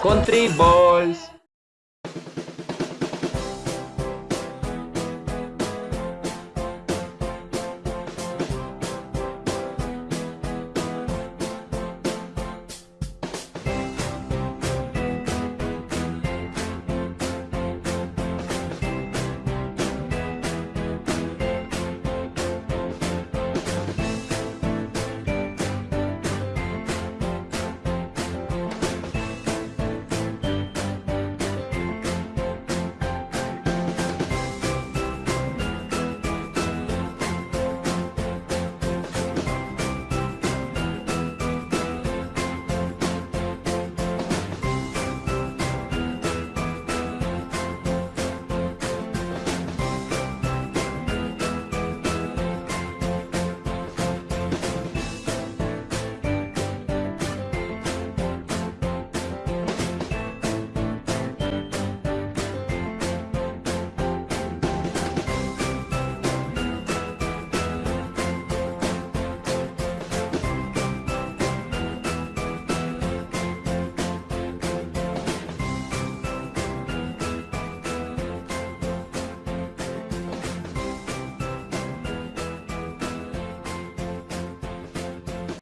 Country Balls.